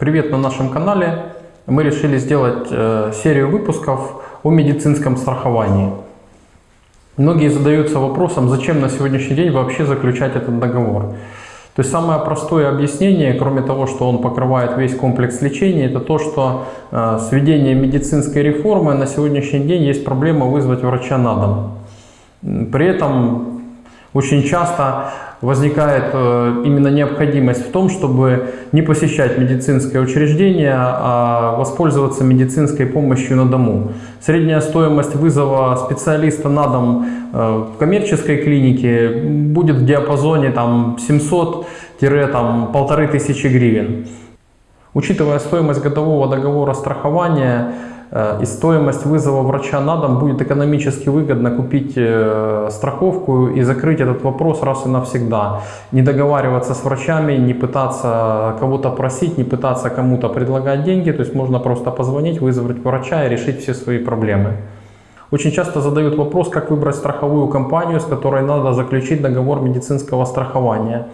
Привет на нашем канале. Мы решили сделать э, серию выпусков о медицинском страховании. Многие задаются вопросом, зачем на сегодняшний день вообще заключать этот договор. То есть самое простое объяснение, кроме того, что он покрывает весь комплекс лечения, это то, что э, с введением медицинской реформы на сегодняшний день есть проблема вызвать врача на дом. При этом очень часто возникает э, именно необходимость в том, чтобы не посещать медицинское учреждение, а воспользоваться медицинской помощью на дому. Средняя стоимость вызова специалиста на дом э, в коммерческой клинике будет в диапазоне 700-1500 гривен. Учитывая стоимость годового договора страхования, и стоимость вызова врача на дом будет экономически выгодно купить э, страховку и закрыть этот вопрос раз и навсегда. Не договариваться с врачами, не пытаться кого-то просить, не пытаться кому-то предлагать деньги. То есть можно просто позвонить, вызвать врача и решить все свои проблемы. Очень часто задают вопрос, как выбрать страховую компанию, с которой надо заключить договор медицинского страхования.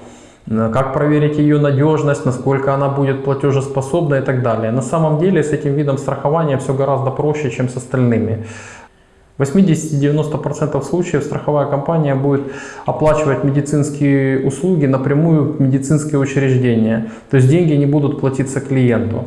Э, как проверить ее надежность, насколько она будет платежеспособна и так далее. На самом деле с этим видом страхования все гораздо проще, чем с остальными. В 80-90% случаев страховая компания будет оплачивать медицинские услуги напрямую в медицинское учреждение. То есть деньги не будут платиться клиенту.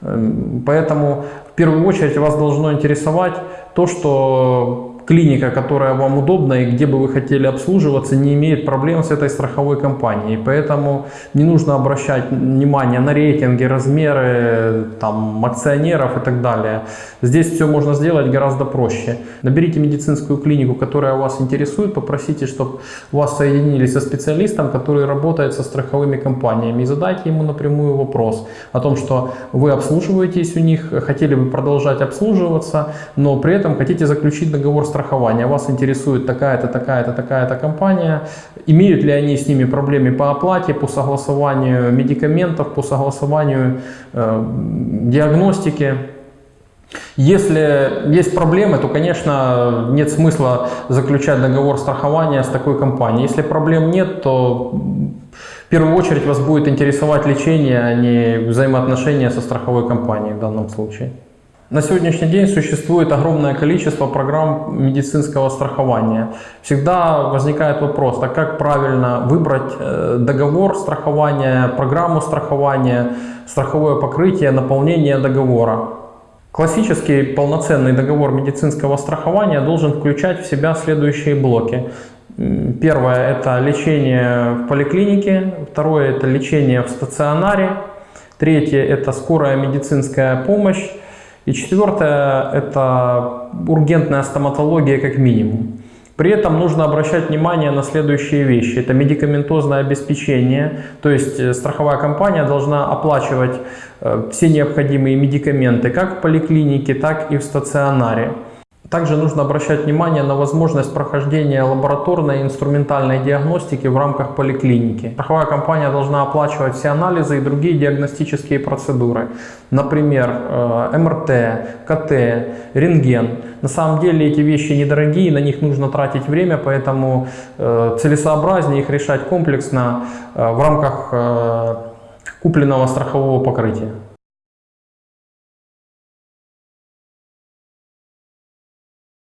Эм, поэтому в первую очередь вас должно интересовать то, что клиника, которая вам удобна и где бы вы хотели обслуживаться, не имеет проблем с этой страховой компанией. Поэтому не нужно обращать внимание на рейтинги, размеры там, акционеров и так далее. Здесь все можно сделать гораздо проще. Наберите медицинскую клинику, которая вас интересует, попросите, чтобы вас соединили со специалистом, который работает со страховыми компаниями и задайте ему напрямую вопрос о том, что вы обслуживаетесь у них, хотели бы продолжать обслуживаться, но при этом хотите заключить договор страхования. Вас интересует такая-то, такая-то, такая-то компания. Имеют ли они с ними проблемы по оплате, по согласованию медикаментов, по согласованию э, диагностики. Если есть проблемы, то, конечно, нет смысла заключать договор страхования с такой компанией. Если проблем нет, то в первую очередь вас будет интересовать лечение, а не взаимоотношения со страховой компанией в данном случае. На сегодняшний день существует огромное количество программ медицинского страхования. Всегда возникает вопрос, так как правильно выбрать э, договор страхования, программу страхования, страховое покрытие, наполнение договора. Классический полноценный договор медицинского страхования должен включать в себя следующие блоки. Первое – это лечение в поликлинике, второе – это лечение в стационаре, третье – это скорая медицинская помощь, и четвертое – это ургентная стоматология как минимум. При этом нужно обращать внимание на следующие вещи. Это медикаментозное обеспечение, то есть э, страховая компания должна оплачивать э, все необходимые медикаменты как в поликлинике, так и в стационаре. Также нужно обращать внимание на возможность прохождения лабораторной и инструментальной диагностики в рамках поликлиники. Страховая компания должна оплачивать все анализы и другие диагностические процедуры. Например, э, МРТ, КТ, рентген. На самом деле эти вещи недорогие, на них нужно тратить время, поэтому э, целесообразнее их решать комплексно э, в рамках купленного страхового покрытия.